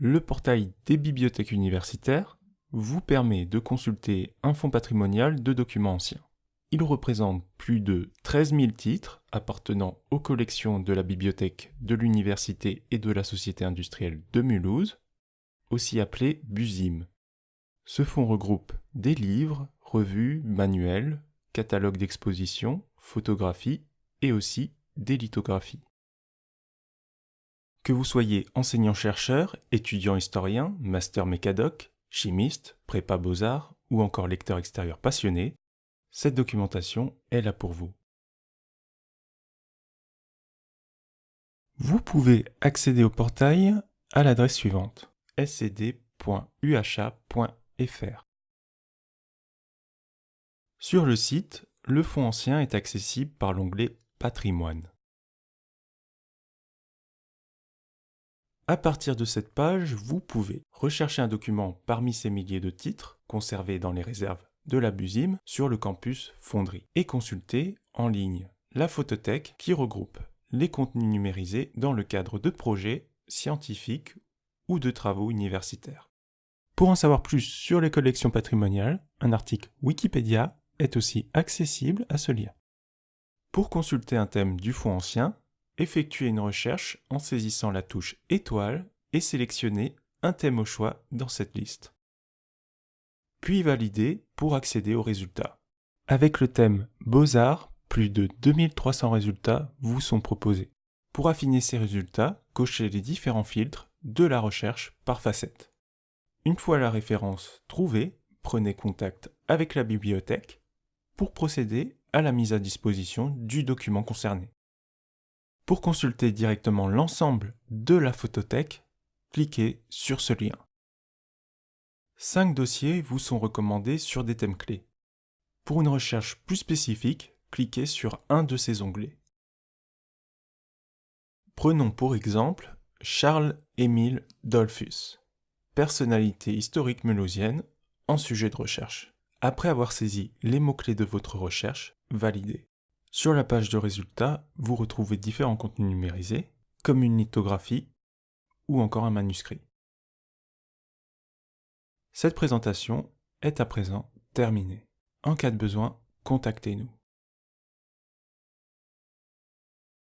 Le portail des bibliothèques universitaires vous permet de consulter un fonds patrimonial de documents anciens. Il représente plus de 13 000 titres appartenant aux collections de la bibliothèque de l'université et de la Société industrielle de Mulhouse, aussi appelé BUSIM. Ce fonds regroupe des livres, revues, manuels, catalogues d'exposition, photographies et aussi des lithographies. Que vous soyez enseignant-chercheur, étudiant-historien, master mécadoc, chimiste, prépa beaux-arts ou encore lecteur extérieur passionné, cette documentation est là pour vous. Vous pouvez accéder au portail à l'adresse suivante scd.uha.fr. Sur le site, le fonds ancien est accessible par l'onglet Patrimoine. À partir de cette page, vous pouvez rechercher un document parmi ces milliers de titres conservés dans les réserves de la BUSIM sur le campus Fonderie et consulter en ligne la photothèque qui regroupe les contenus numérisés dans le cadre de projets scientifiques ou de travaux universitaires. Pour en savoir plus sur les collections patrimoniales, un article Wikipédia est aussi accessible à ce lien. Pour consulter un thème du fonds ancien, effectuez une recherche en saisissant la touche étoile et sélectionnez un thème au choix dans cette liste puis valider pour accéder aux résultats. Avec le thème Beaux-Arts, plus de 2300 résultats vous sont proposés. Pour affiner ces résultats, cochez les différents filtres de la recherche par facette. Une fois la référence trouvée, prenez contact avec la bibliothèque pour procéder à la mise à disposition du document concerné. Pour consulter directement l'ensemble de la photothèque, cliquez sur ce lien. Cinq dossiers vous sont recommandés sur des thèmes clés. Pour une recherche plus spécifique, cliquez sur un de ces onglets. Prenons pour exemple Charles-Émile Dolphus, personnalité historique mulhousienne en sujet de recherche. Après avoir saisi les mots-clés de votre recherche, validez. Sur la page de résultats, vous retrouvez différents contenus numérisés, comme une lithographie ou encore un manuscrit. Cette présentation est à présent terminée. En cas de besoin, contactez-nous.